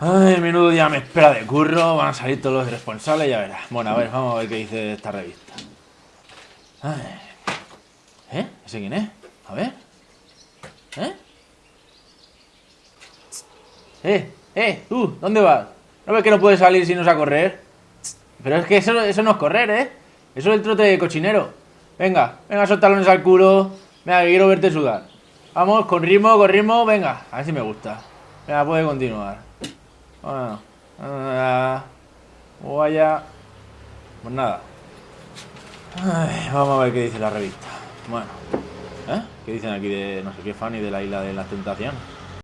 Ay, menudo día me espera de curro. Van a salir todos los responsables, ya verás. Bueno, a ver, vamos a ver qué dice esta revista. Ay. ¿Eh? ¿Ese quién es? A ver. ¿Eh? ¡Eh! ¡Eh! ¡Tú! ¿Dónde vas? ¿No ves que no puedes salir si no es a correr? Pero es que eso, eso no es correr, ¿eh? Eso es el trote de cochinero. Venga, venga, soltalones al culo. Venga, que quiero verte sudar. Vamos, con ritmo, con ritmo. Venga, a ver si me gusta. Venga, puede continuar. Bueno, ah, vaya. Pues nada. Vamos a ver qué dice la revista. Bueno, ¿eh? ¿Qué dicen aquí de no sé qué fan y de la isla de las tentaciones?